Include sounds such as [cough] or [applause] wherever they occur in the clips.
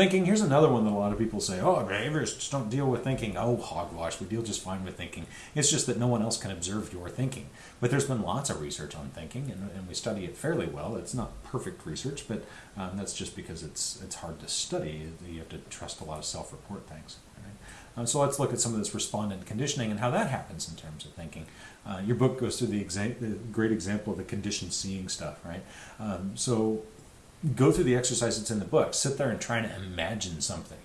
Thinking, here's another one that a lot of people say, oh, behaviorists don't deal with thinking. Oh, hogwash, we deal just fine with thinking. It's just that no one else can observe your thinking. But there's been lots of research on thinking, and, and we study it fairly well. It's not perfect research, but um, that's just because it's, it's hard to study. You have to trust a lot of self-report things. Right? Um, so let's look at some of this respondent conditioning and how that happens in terms of thinking. Uh, your book goes through the, exa- the, great example of the conditioned seeing stuff, right? Um, so go through the exercise that's in the book. Sit there and try to imagine something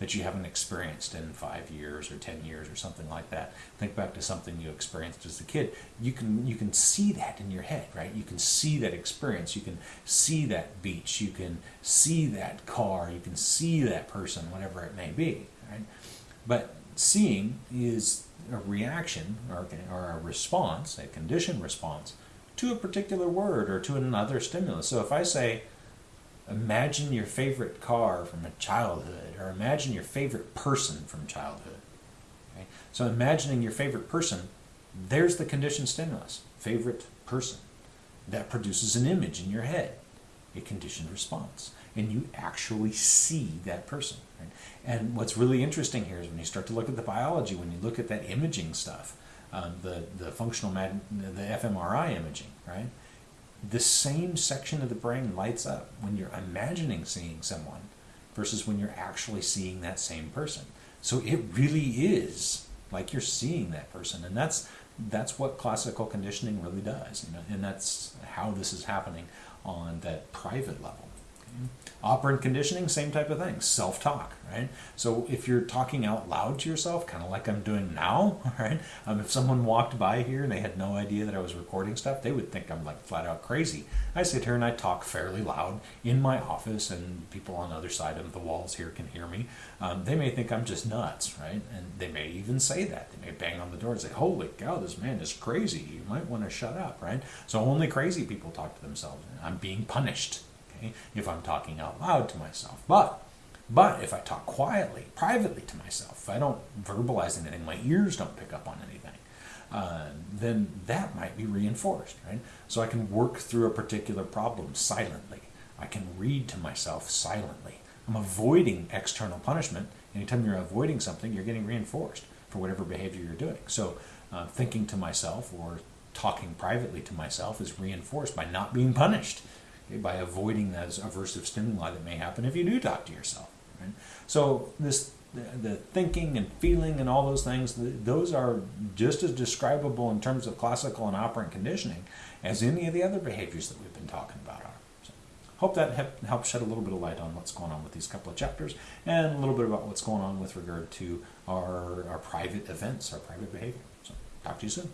that you haven't experienced in five years or ten years or something like that. Think back to something you experienced as a kid. You can you can see that in your head, right? You can see that experience. You can see that beach. You can see that car. You can see that person, whatever it may be, right? But seeing is a reaction or, or a response, a conditioned response to a particular word or to another stimulus. So if I say, imagine your favorite car from a childhood or imagine your favorite person from childhood. Okay? So imagining your favorite person, there's the conditioned stimulus, favorite person. That produces an image in your head, a conditioned response. And you actually see that person. Right? And what's really interesting here is when you start to look at the biology, when you look at that imaging stuff, uh, the, the functional, the fMRI imaging, right? The same section of the brain lights up when you're imagining seeing someone versus when you're actually seeing that same person. So it really is like you're seeing that person, and that's that's what classical conditioning really does, you know, and that's how this is happening on that private level. Operant conditioning, same type of thing, self-talk, right? So if you're talking out loud to yourself, kind of like I'm doing now, [laughs] right? Um, if someone walked by here and they had no idea that I was recording stuff, they would think I'm like flat out crazy. I sit here and I talk fairly loud in my office, and people on the other side of the walls here can hear me. Um, they may think I'm just nuts, right? And they may even say that. They may bang on the door and say, "Holy cow, this man is crazy. You might want to shut up," right? So only crazy people talk to themselves. I'm being punished if I'm talking out loud to myself. But but if I talk quietly, privately to myself, if I don't verbalize anything, my ears don't pick up on anything, uh, then that might be reinforced, right? So I can work through a particular problem silently. I can read to myself silently. I'm avoiding external punishment. Anytime you're avoiding something, you're getting reinforced for whatever behavior you're doing. So uh, thinking to myself or talking privately to myself is reinforced by not being punished by avoiding those aversive stimuli that may happen if you do talk to yourself. Right? So this the, the thinking and feeling and all those things, those are just as describable in terms of classical and operant conditioning as any of the other behaviors that we've been talking about are. So hope that helps shed a little bit of light on what's going on with these couple of chapters and a little bit about what's going on with regard to our, our private events, our private behavior. So talk to you soon.